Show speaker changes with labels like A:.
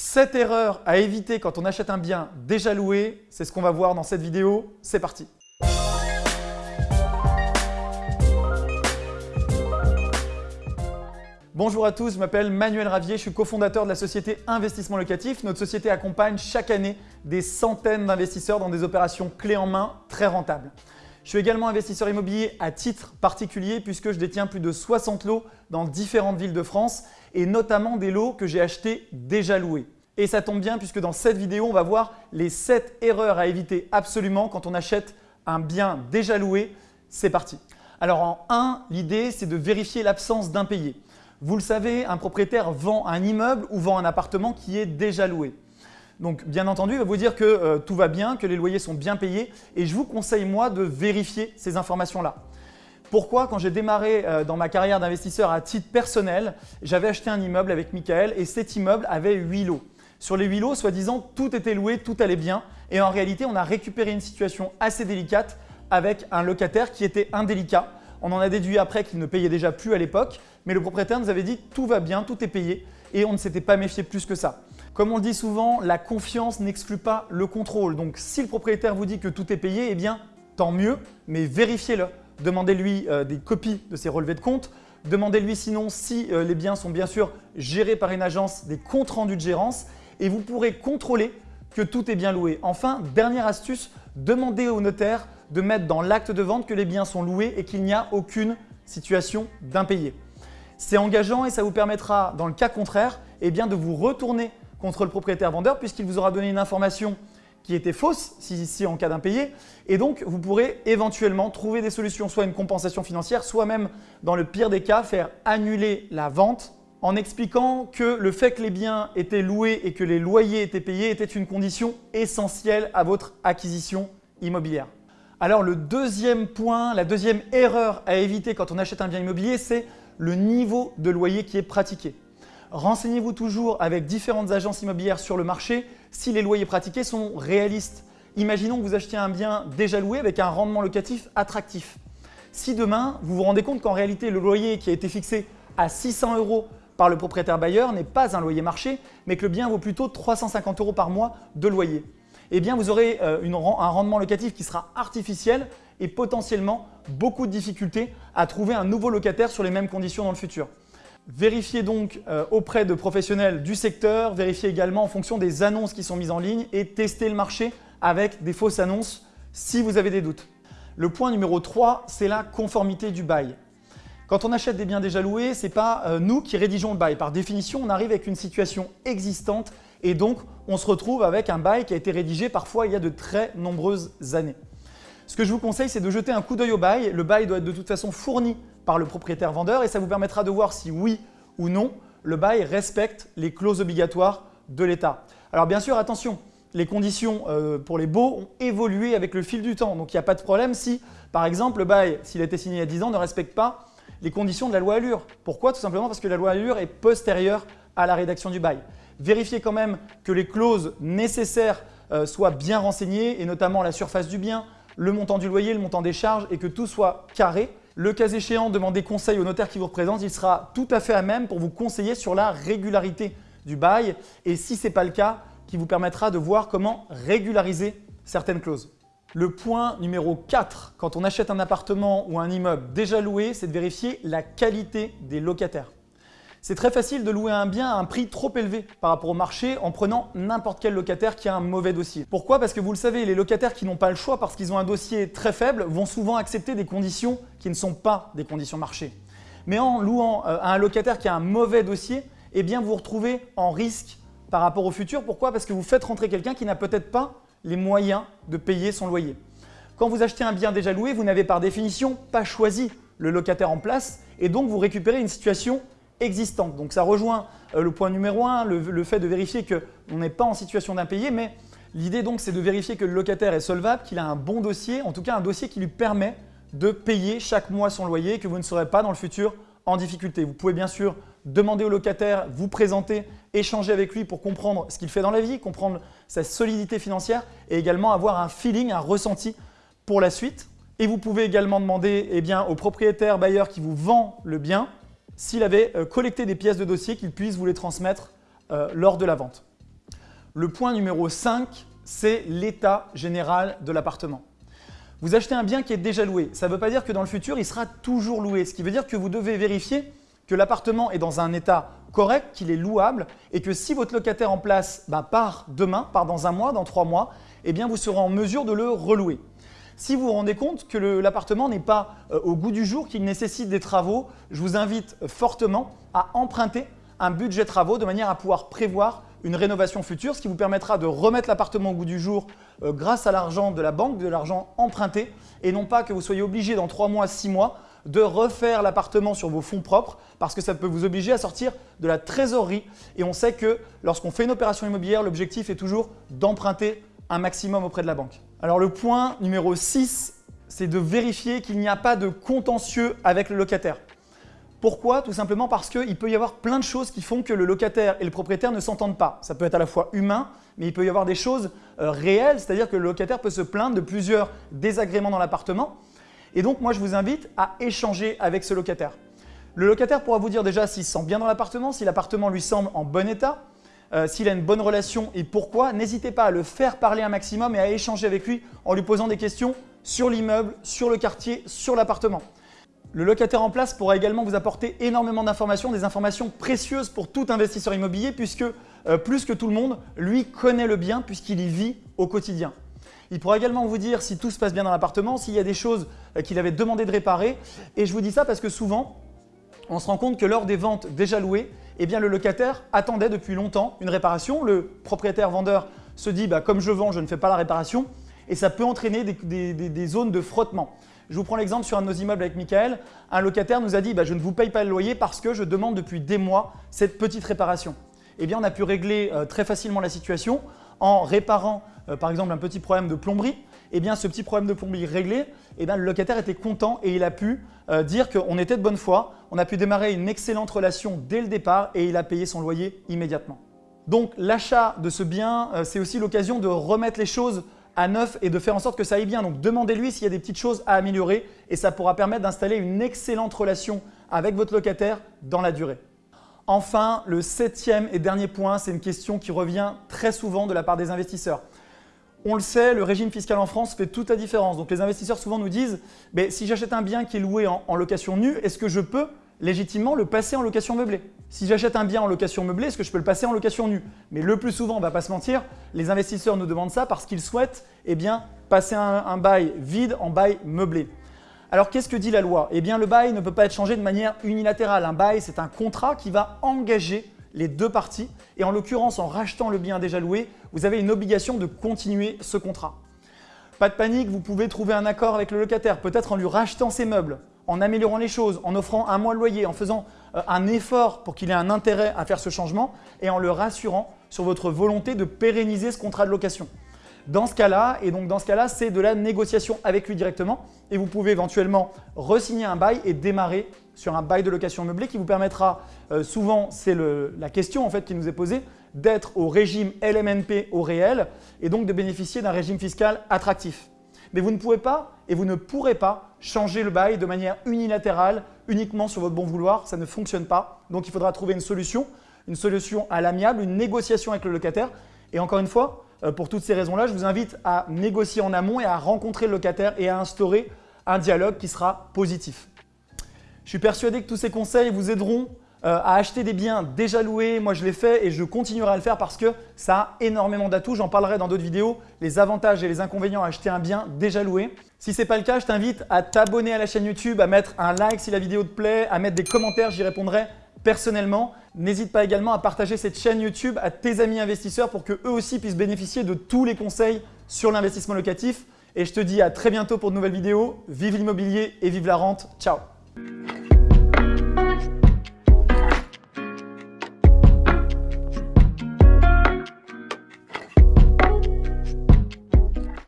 A: 7 erreurs à éviter quand on achète un bien déjà loué, c'est ce qu'on va voir dans cette vidéo. C'est parti Bonjour à tous, je m'appelle Manuel Ravier, je suis cofondateur de la société Investissement Locatif. Notre société accompagne chaque année des centaines d'investisseurs dans des opérations clés en main très rentables. Je suis également investisseur immobilier à titre particulier puisque je détiens plus de 60 lots dans différentes villes de France et notamment des lots que j'ai achetés déjà loués. Et ça tombe bien puisque dans cette vidéo, on va voir les 7 erreurs à éviter absolument quand on achète un bien déjà loué. C'est parti Alors en 1, l'idée c'est de vérifier l'absence d'impayés. Vous le savez, un propriétaire vend un immeuble ou vend un appartement qui est déjà loué. Donc bien entendu, il va vous dire que euh, tout va bien, que les loyers sont bien payés et je vous conseille moi de vérifier ces informations-là. Pourquoi Quand j'ai démarré euh, dans ma carrière d'investisseur à titre personnel, j'avais acheté un immeuble avec Michael et cet immeuble avait 8 lots. Sur les 8 lots, soi-disant, tout était loué, tout allait bien et en réalité, on a récupéré une situation assez délicate avec un locataire qui était indélicat. On en a déduit après qu'il ne payait déjà plus à l'époque, mais le propriétaire nous avait dit tout va bien, tout est payé et on ne s'était pas méfié plus que ça. Comme on le dit souvent, la confiance n'exclut pas le contrôle. Donc si le propriétaire vous dit que tout est payé, eh bien tant mieux, mais vérifiez-le. Demandez-lui euh, des copies de ses relevés de compte. Demandez-lui sinon si euh, les biens sont bien sûr gérés par une agence, des comptes rendus de gérance et vous pourrez contrôler que tout est bien loué. Enfin, dernière astuce, demandez au notaire de mettre dans l'acte de vente que les biens sont loués et qu'il n'y a aucune situation d'impayé. C'est engageant et ça vous permettra, dans le cas contraire, eh de vous retourner contre le propriétaire vendeur puisqu'il vous aura donné une information qui était fausse si, en cas d'impayé et donc vous pourrez éventuellement trouver des solutions, soit une compensation financière, soit même dans le pire des cas faire annuler la vente en expliquant que le fait que les biens étaient loués et que les loyers étaient payés était une condition essentielle à votre acquisition immobilière. Alors le deuxième point, la deuxième erreur à éviter quand on achète un bien immobilier, c'est le niveau de loyer qui est pratiqué. Renseignez-vous toujours avec différentes agences immobilières sur le marché si les loyers pratiqués sont réalistes. Imaginons que vous achetiez un bien déjà loué avec un rendement locatif attractif. Si demain, vous vous rendez compte qu'en réalité, le loyer qui a été fixé à 600 euros par le propriétaire bailleur n'est pas un loyer marché, mais que le bien vaut plutôt 350 euros par mois de loyer, eh bien vous aurez euh, un rendement locatif qui sera artificiel et potentiellement beaucoup de difficultés à trouver un nouveau locataire sur les mêmes conditions dans le futur. Vérifiez donc euh, auprès de professionnels du secteur, vérifiez également en fonction des annonces qui sont mises en ligne et testez le marché avec des fausses annonces si vous avez des doutes. Le point numéro 3, c'est la conformité du bail. Quand on achète des biens déjà loués, ce n'est pas euh, nous qui rédigeons le bail. Par définition, on arrive avec une situation existante et donc on se retrouve avec un bail qui a été rédigé parfois il y a de très nombreuses années. Ce que je vous conseille, c'est de jeter un coup d'œil au bail. Le bail doit être de toute façon fourni par le propriétaire vendeur et ça vous permettra de voir si oui ou non le bail respecte les clauses obligatoires de l'État. Alors bien sûr, attention, les conditions euh, pour les baux ont évolué avec le fil du temps. Donc il n'y a pas de problème si, par exemple, le bail, s'il a été signé il y a 10 ans, ne respecte pas les conditions de la loi Allure. Pourquoi? Tout simplement parce que la loi Allure est postérieure à la rédaction du bail. Vérifiez quand même que les clauses nécessaires euh, soient bien renseignées et notamment la surface du bien, le montant du loyer, le montant des charges et que tout soit carré le cas échéant, demandez conseil au notaire qui vous représente. Il sera tout à fait à même pour vous conseiller sur la régularité du bail et si ce n'est pas le cas, qui vous permettra de voir comment régulariser certaines clauses. Le point numéro 4, quand on achète un appartement ou un immeuble déjà loué, c'est de vérifier la qualité des locataires. C'est très facile de louer un bien à un prix trop élevé par rapport au marché en prenant n'importe quel locataire qui a un mauvais dossier. Pourquoi? Parce que vous le savez, les locataires qui n'ont pas le choix parce qu'ils ont un dossier très faible vont souvent accepter des conditions qui ne sont pas des conditions marché. Mais en louant euh, à un locataire qui a un mauvais dossier, eh bien vous vous retrouvez en risque par rapport au futur. Pourquoi? Parce que vous faites rentrer quelqu'un qui n'a peut-être pas les moyens de payer son loyer. Quand vous achetez un bien déjà loué, vous n'avez par définition pas choisi le locataire en place et donc vous récupérez une situation existante. Donc ça rejoint euh, le point numéro 1, le, fait de vérifier qu'on n'est pas en situation d'impayé, mais l'idée donc c'est de vérifier que le locataire est solvable, qu'il a un bon dossier, en tout cas un dossier qui lui permet de payer chaque mois son loyer, que vous ne serez pas dans le futur en difficulté. Vous pouvez bien sûr demander au locataire, vous présenter, échanger avec lui pour comprendre ce qu'il fait dans la vie, comprendre sa solidité financière et également avoir un feeling, un ressenti pour la suite. Et vous pouvez également demander eh au propriétaire bailleur qui vous vend le bien s'il avait euh, collecté des pièces de dossier qu'il puisse vous les transmettre euh, lors de la vente. Le point numéro 5, c'est l'état général de l'appartement. Vous achetez un bien qui est déjà loué. Ça ne veut pas dire que dans le futur, il sera toujours loué. Ce qui veut dire que vous devez vérifier que l'appartement est dans un état correct, qu'il est louable et que si votre locataire en place bah, part demain, part dans un mois, dans trois mois, eh vous serez en mesure de le relouer. Si vous vous rendez compte que l'appartement n'est pas euh, au goût du jour, qu'il nécessite des travaux, je vous invite fortement à emprunter un budget travaux de manière à pouvoir prévoir une rénovation future, ce qui vous permettra de remettre l'appartement au goût du jour euh, grâce à l'argent de la banque, de l'argent emprunté, et non pas que vous soyez obligé dans trois mois, six mois de refaire l'appartement sur vos fonds propres parce que ça peut vous obliger à sortir de la trésorerie. Et on sait que lorsqu'on fait une opération immobilière, l'objectif est toujours d'emprunter un maximum auprès de la banque. Alors le point numéro 6, c'est de vérifier qu'il n'y a pas de contentieux avec le locataire. Pourquoi? Tout simplement parce qu'il peut y avoir plein de choses qui font que le locataire et le propriétaire ne s'entendent pas. Ça peut être à la fois humain, mais il peut y avoir des choses euh, réelles, c'est-à-dire que le locataire peut se plaindre de plusieurs désagréments dans l'appartement. Et donc moi je vous invite à échanger avec ce locataire. Le locataire pourra vous dire déjà s'il se sent bien dans l'appartement, si l'appartement lui semble en bon état, euh, s'il a une bonne relation et pourquoi. N'hésitez pas à le faire parler un maximum et à échanger avec lui en lui posant des questions sur l'immeuble, sur le quartier, sur l'appartement. Le locataire en place pourra également vous apporter énormément d'informations, des informations précieuses pour tout investisseur immobilier puisque euh, plus que tout le monde, lui connaît le bien puisqu'il y vit au quotidien. Il pourra également vous dire si tout se passe bien dans l'appartement, s'il y a des choses euh, qu'il avait demandé de réparer. Et je vous dis ça parce que souvent, on se rend compte que lors des ventes déjà louées, eh le locataire attendait depuis longtemps une réparation. Le propriétaire-vendeur se dit bah, comme je vends, je ne fais pas la réparation et ça peut entraîner des, zones de frottement. Je vous prends l'exemple sur un de nos immeubles avec Michael. Un locataire nous a dit bah, je ne vous paye pas le loyer parce que je demande depuis des mois cette petite réparation. Eh on a pu régler euh, très facilement la situation en réparant euh, par exemple un petit problème de plomberie, eh bien ce petit problème de plomberie réglé, eh bien, le locataire était content et il a pu euh, dire qu'on était de bonne foi, on a pu démarrer une excellente relation dès le départ et il a payé son loyer immédiatement. Donc l'achat de ce bien, euh, c'est aussi l'occasion de remettre les choses à neuf et de faire en sorte que ça aille bien. Donc demandez-lui s'il y a des petites choses à améliorer et ça pourra permettre d'installer une excellente relation avec votre locataire dans la durée. Enfin, le septième et dernier point, c'est une question qui revient très souvent de la part des investisseurs. On le sait, le régime fiscal en France fait toute la différence. Donc les investisseurs souvent nous disent si j'achète un bien qui est loué en, location nue, est-ce que je peux légitimement le passer en location meublée? Si j'achète un bien en location meublée, est-ce que je peux le passer en location nue? Mais le plus souvent, on ne va pas se mentir, les investisseurs nous demandent ça parce qu'ils souhaitent eh passer un, un bail vide en bail meublé. Alors qu'est-ce que dit la loi? Eh bien le bail ne peut pas être changé de manière unilatérale. Un bail, c'est un contrat qui va engager les deux parties et en l'occurrence en rachetant le bien déjà loué, vous avez une obligation de continuer ce contrat. Pas de panique, vous pouvez trouver un accord avec le locataire, peut-être en lui rachetant ses meubles, en améliorant les choses, en offrant un mois de loyer, en faisant euh, un effort pour qu'il ait un intérêt à faire ce changement et en le rassurant sur votre volonté de pérenniser ce contrat de location. Dans ce cas-là, et donc dans ce cas-là, c'est de la négociation avec lui directement et vous pouvez éventuellement resigner un bail et démarrer sur un bail de location meublée qui vous permettra, euh, souvent c'est la question en fait qui nous est posée, d'être au régime LMNP au réel et donc de bénéficier d'un régime fiscal attractif. Mais vous ne pouvez pas et vous ne pourrez pas changer le bail de manière unilatérale, uniquement sur votre bon vouloir, ça ne fonctionne pas. Donc il faudra trouver une solution, une solution à l'amiable, une négociation avec le locataire. Et encore une fois, pour toutes ces raisons-là, je vous invite à négocier en amont et à rencontrer le locataire et à instaurer un dialogue qui sera positif. Je suis persuadé que tous ces conseils vous aideront euh, à acheter des biens déjà loués. Moi, je l'ai fait et je continuerai à le faire parce que ça a énormément d'atouts. J'en parlerai dans d'autres vidéos, les avantages et les inconvénients à acheter un bien déjà loué. Si ce n'est pas le cas, je t'invite à t'abonner à la chaîne YouTube, à mettre un like si la vidéo te plaît, à mettre des commentaires, j'y répondrai personnellement. N'hésite pas également à partager cette chaîne YouTube à tes amis investisseurs pour qu'eux aussi puissent bénéficier de tous les conseils sur l'investissement locatif. Et je te dis à très bientôt pour de nouvelles vidéos. Vive l'immobilier et vive la rente. Ciao.